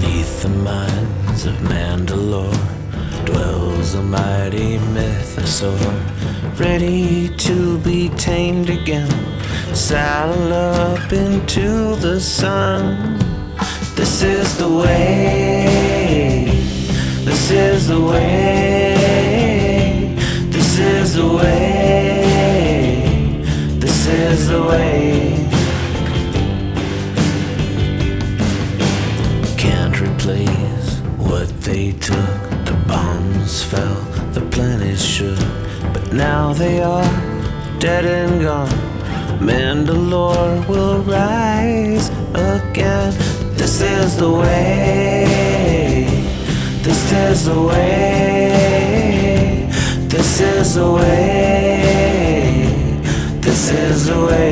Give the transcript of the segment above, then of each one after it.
the mines of Mandalore dwells a mighty mythosaur, ready to be tamed again. Saddle up into the sun. This is the way. This is the way. This is the way. This is the way. They took. The bombs fell, the planet shook. But now they are dead and gone. Mandalore will rise again. This is the way. This is the way. This is the way. This is the way.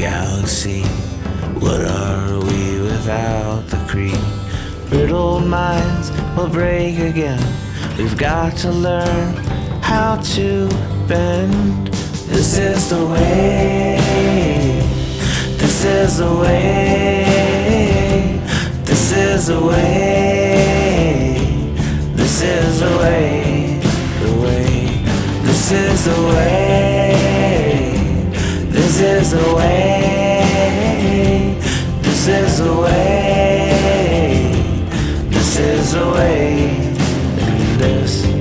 Galaxy. What are we without the creed? Brittle minds will break again. We've got to learn how to bend. This is the way. This is the way. This is the way. This is the way. The way. This is the way is the way. This is the way. This is the way. And this.